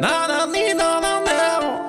na na na na na na.